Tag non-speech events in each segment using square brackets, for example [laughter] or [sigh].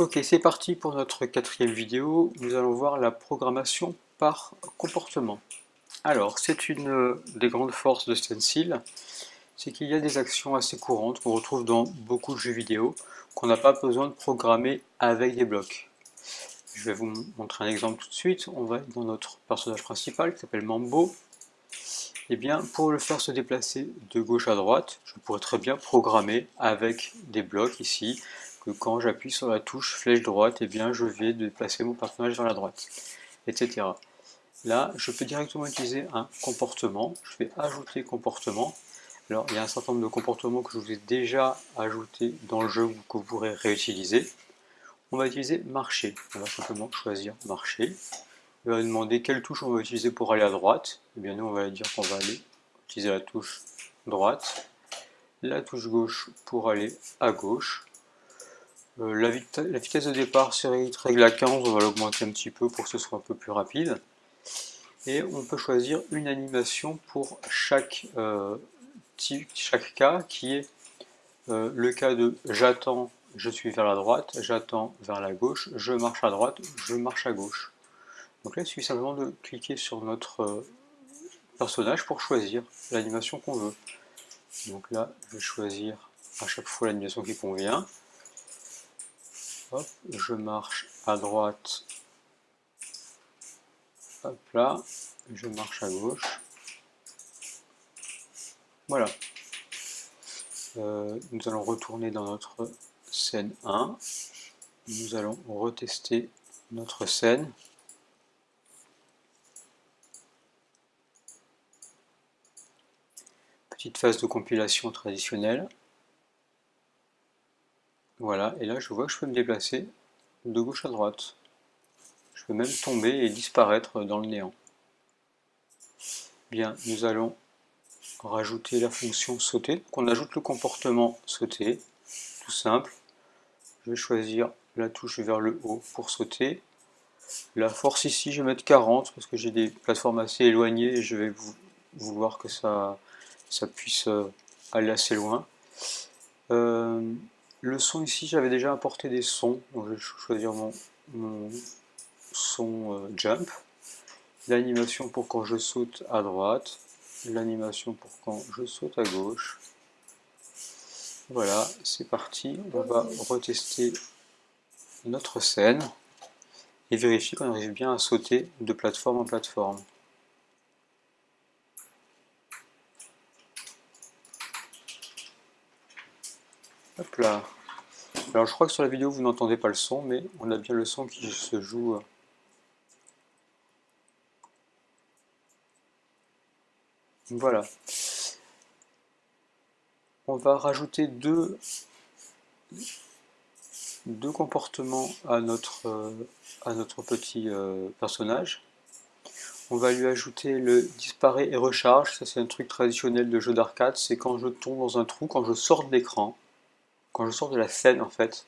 Ok, c'est parti pour notre quatrième vidéo. Nous allons voir la programmation par comportement. Alors, c'est une des grandes forces de Stencil, c'est qu'il y a des actions assez courantes qu'on retrouve dans beaucoup de jeux vidéo, qu'on n'a pas besoin de programmer avec des blocs. Je vais vous montrer un exemple tout de suite. On va dans notre personnage principal qui s'appelle Mambo. Et eh bien, pour le faire se déplacer de gauche à droite, je pourrais très bien programmer avec des blocs ici, que quand j'appuie sur la touche flèche droite, eh bien, je vais déplacer mon personnage vers la droite, etc. Là, je peux directement utiliser un comportement. Je vais ajouter comportement. Alors, il y a un certain nombre de comportements que je vous ai déjà ajoutés dans le jeu ou que vous pourrez réutiliser. On va utiliser marcher. On va simplement choisir marcher. Il va demander quelle touche on va utiliser pour aller à droite. Eh bien, nous, on va dire qu'on va aller utiliser la touche droite, la touche gauche pour aller à gauche. Euh, la, vitesse de départ, c'est règle à 15, on va l'augmenter un petit peu pour que ce soit un peu plus rapide et on peut choisir une animation pour chaque, euh, cas qui est euh, le cas de j'attends, je suis vers la droite, j'attends vers la gauche, je marche à droite, je marche à gauche. Donc là il suffit simplement de cliquer sur notre personnage pour choisir l'animation qu'on veut. Donc là je vais choisir à chaque fois l'animation qui convient. Je marche à droite Hop là, je marche à gauche. Voilà. Euh, nous allons retourner dans notre scène 1. Nous allons retester notre scène. Petite phase de compilation traditionnelle. Voilà, et là je vois que je peux me déplacer de gauche à droite même tomber et disparaître dans le néant. Bien, nous allons rajouter la fonction sauter. Donc on ajoute le comportement sauter, tout simple. Je vais choisir la touche vers le haut pour sauter. La force ici, je vais mettre 40 parce que j'ai des plateformes assez éloignées et je vais vouloir que ça, ça puisse euh, aller assez loin. Euh, le son ici, j'avais déjà apporté des sons, donc je vais choisir mon son euh, jump, l'animation pour quand je saute à droite, l'animation pour quand je saute à gauche. Voilà, c'est parti, on va retester notre scène et vérifier qu'on arrive bien à sauter de plateforme en plateforme. Alors je crois que sur la vidéo vous n'entendez pas le son, mais on a bien le son qui se joue. Voilà. On va rajouter deux, deux comportements à notre, euh, à notre petit euh, personnage. On va lui ajouter le disparaît et recharge, ça c'est un truc traditionnel de jeu d'arcade, c'est quand je tombe dans un trou, quand je sors de l'écran, quand je sors de la scène en fait,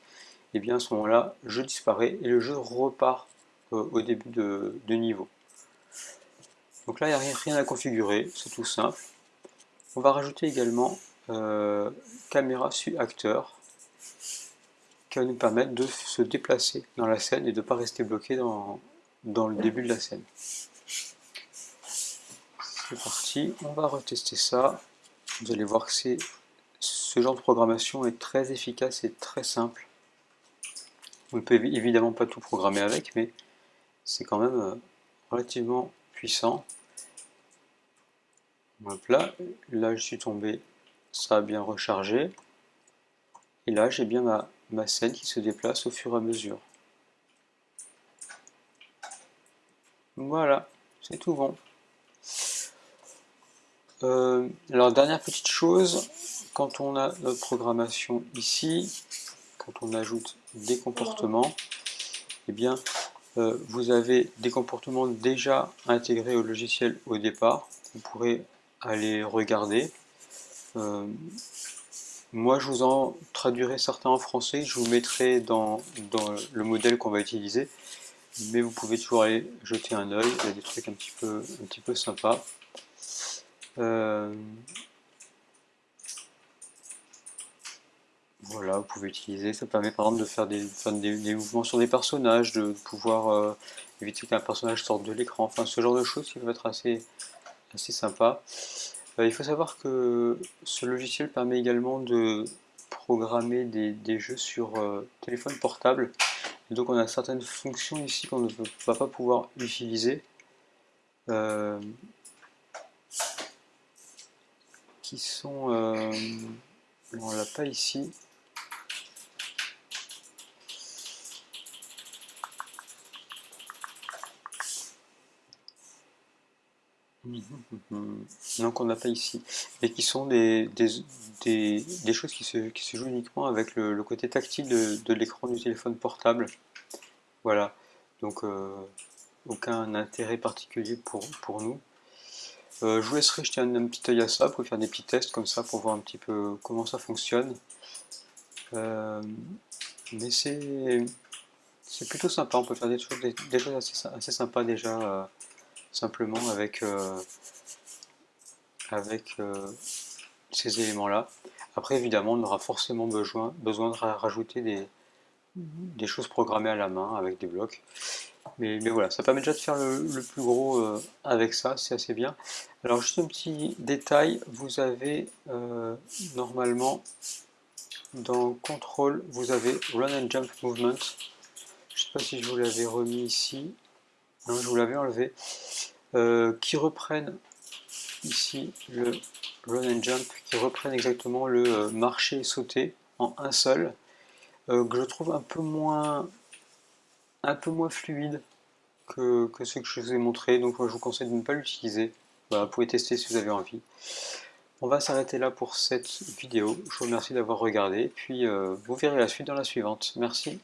et eh bien à ce moment-là, je disparais et le jeu repart euh, au début de, niveau. Donc là, il n'y a rien à configurer, c'est tout simple. On va rajouter également euh, caméra sur acteur qui va nous permettre de se déplacer dans la scène et de ne pas rester bloqué dans, dans le début de la scène. C'est parti, on va retester ça. Vous allez voir que ce genre de programmation est très efficace et très simple. On ne peut évidemment pas tout programmer avec, mais c'est quand même euh, relativement puissant. là, là je suis tombé, ça a bien rechargé. Et là j'ai bien ma scène qui se déplace au fur et à mesure. Voilà, c'est tout bon. Euh, alors dernière petite chose, quand on a notre programmation ici, quand on ajoute des comportements, eh bien euh, vous avez des comportements déjà intégrés au logiciel au départ. Vous pourrez aller regarder. Euh, moi, je vous en traduirai certains en français. Je vous mettrai dans, le modèle qu'on va utiliser. Mais vous pouvez toujours aller jeter un œil. Il y a des trucs un petit peu, un petit peu sympas. Euh, voilà, vous pouvez utiliser. Ça permet par exemple de faire des, mouvements sur des personnages, de pouvoir euh, éviter qu'un personnage sorte de l'écran, enfin ce genre de choses qui peuvent être assez, assez sympa. Euh, il faut savoir que ce logiciel permet également de programmer des, jeux sur téléphone portable. donc on a certaines fonctions ici qu'on ne va pas pouvoir utiliser. Sont... on l'a pas ici. [laughs] Non, qu'on n'a pas ici, et qui sont des, des, choses qui se, qui se, jouent uniquement avec le, côté tactile de, l'écran du téléphone portable. Voilà, donc euh, aucun intérêt particulier pour, pour nous. Euh, je vous laisserai jeter un, petit œil à ça pour faire des petits tests comme ça pour voir un petit peu comment ça fonctionne. Euh, mais c'est plutôt sympa, on peut faire des choses, assez, sympas déjà simplement avec, euh, avec euh, ces éléments-là. Après, évidemment, on aura forcément besoin, besoin de rajouter des, des choses programmées à la main avec des blocs. Mais, voilà, ça permet déjà de faire le, plus gros euh, avec ça, c'est assez bien. Alors juste un petit détail, vous avez normalement dans Control, vous avez Run and Jump Movement. Je ne sais pas si je vous l'avais remis ici. Non, je vous l'avais enlevé. Euh, qui reprennent ici le run and jump, qui reprennent exactement le euh, marcher et sauter en un seul, euh, que je trouve un peu moins, un peu moins fluide que, ce que je vous ai montré, donc je vous conseille de ne pas l'utiliser. vous pouvez tester si vous avez envie. On va s'arrêter là pour cette vidéo. Je vous remercie d'avoir regardé, puis vous verrez la suite dans la suivante. Merci.